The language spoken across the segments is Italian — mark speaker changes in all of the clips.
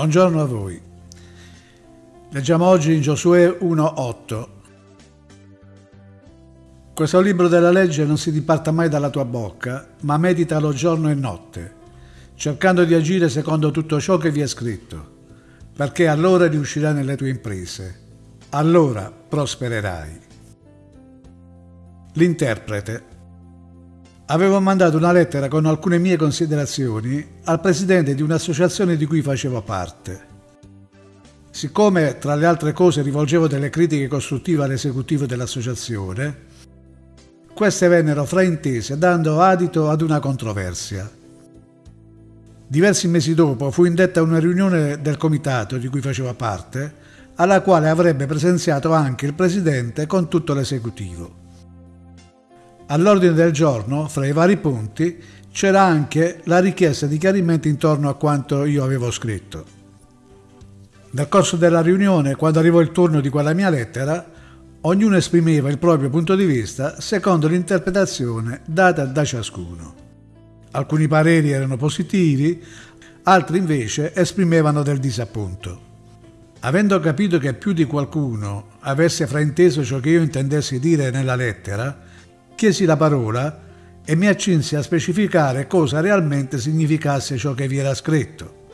Speaker 1: Buongiorno a voi. Leggiamo oggi in Giosuè 1.8. Questo libro della legge non si diparta mai dalla tua bocca, ma meditalo giorno e notte, cercando di agire secondo tutto ciò che vi è scritto, perché allora riuscirai nelle tue imprese, allora prospererai. L'interprete Avevo mandato una lettera con alcune mie considerazioni al presidente di un'associazione di cui facevo parte. Siccome, tra le altre cose, rivolgevo delle critiche costruttive all'esecutivo dell'associazione, queste vennero fraintese dando adito ad una controversia. Diversi mesi dopo fu indetta una riunione del comitato di cui facevo parte, alla quale avrebbe presenziato anche il presidente con tutto l'esecutivo. All'ordine del giorno, fra i vari punti, c'era anche la richiesta di chiarimenti intorno a quanto io avevo scritto. Nel corso della riunione, quando arrivò il turno di quella mia lettera, ognuno esprimeva il proprio punto di vista secondo l'interpretazione data da ciascuno. Alcuni pareri erano positivi, altri invece esprimevano del disappunto. Avendo capito che più di qualcuno avesse frainteso ciò che io intendessi dire nella lettera, chiesi la parola e mi accinsi a specificare cosa realmente significasse ciò che vi era scritto.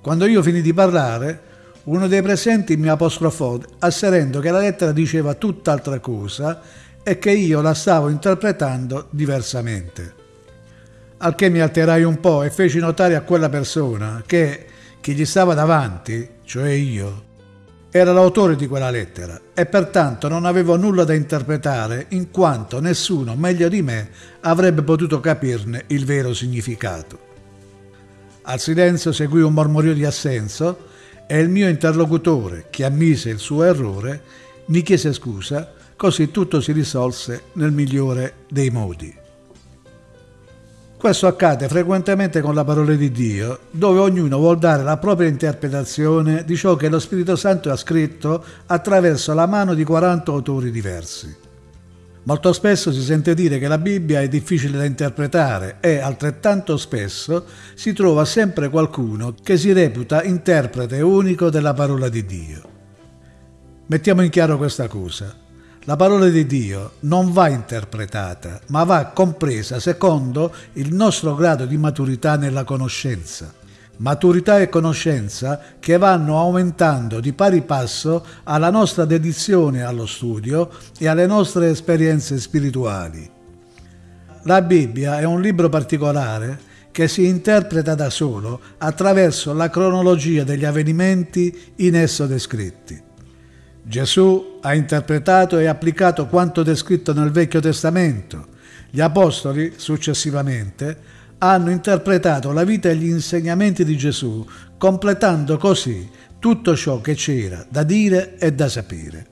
Speaker 1: Quando io finì di parlare, uno dei presenti mi apostrofò asserendo che la lettera diceva tutt'altra cosa e che io la stavo interpretando diversamente. Al che mi alterai un po' e feci notare a quella persona che chi gli stava davanti, cioè io, era l'autore di quella lettera e pertanto non avevo nulla da interpretare in quanto nessuno meglio di me avrebbe potuto capirne il vero significato. Al silenzio seguì un mormorio di assenso e il mio interlocutore, che ammise il suo errore, mi chiese scusa, così tutto si risolse nel migliore dei modi. Questo accade frequentemente con la parola di Dio, dove ognuno vuol dare la propria interpretazione di ciò che lo Spirito Santo ha scritto attraverso la mano di 40 autori diversi. Molto spesso si sente dire che la Bibbia è difficile da interpretare e altrettanto spesso si trova sempre qualcuno che si reputa interprete unico della parola di Dio. Mettiamo in chiaro questa cosa. La parola di Dio non va interpretata, ma va compresa secondo il nostro grado di maturità nella conoscenza. Maturità e conoscenza che vanno aumentando di pari passo alla nostra dedizione allo studio e alle nostre esperienze spirituali. La Bibbia è un libro particolare che si interpreta da solo attraverso la cronologia degli avvenimenti in esso descritti. Gesù ha interpretato e applicato quanto descritto nel Vecchio Testamento. Gli Apostoli, successivamente, hanno interpretato la vita e gli insegnamenti di Gesù, completando così tutto ciò che c'era da dire e da sapere.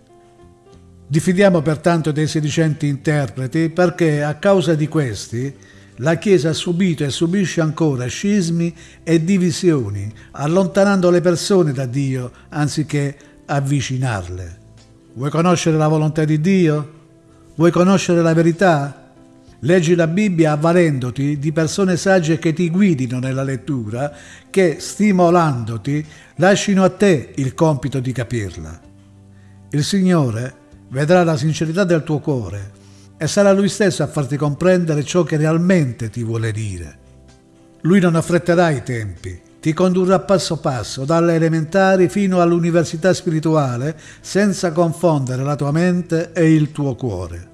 Speaker 1: Diffidiamo pertanto dei sedicenti interpreti perché a causa di questi la Chiesa ha subito e subisce ancora scismi e divisioni, allontanando le persone da Dio anziché avvicinarle. Vuoi conoscere la volontà di Dio? Vuoi conoscere la verità? Leggi la Bibbia avvalendoti di persone sagge che ti guidino nella lettura, che, stimolandoti, lasciano a te il compito di capirla. Il Signore vedrà la sincerità del tuo cuore e sarà Lui stesso a farti comprendere ciò che realmente ti vuole dire. Lui non affretterà i tempi, ti condurrà passo passo dalle elementari fino all'università spirituale senza confondere la tua mente e il tuo cuore.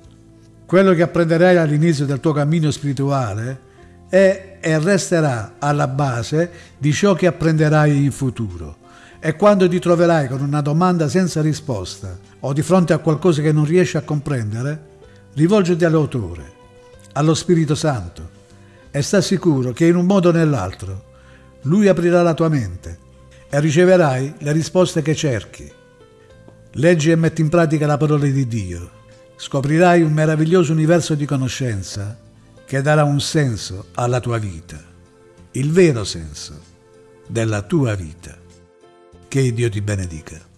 Speaker 1: Quello che apprenderai all'inizio del tuo cammino spirituale è e resterà alla base di ciò che apprenderai in futuro. E quando ti troverai con una domanda senza risposta o di fronte a qualcosa che non riesci a comprendere, rivolgiti all'autore, allo Spirito Santo e sta sicuro che in un modo o nell'altro lui aprirà la tua mente e riceverai le risposte che cerchi. Leggi e metti in pratica la parola di Dio. Scoprirai un meraviglioso universo di conoscenza che darà un senso alla tua vita, il vero senso della tua vita. Che Dio ti benedica.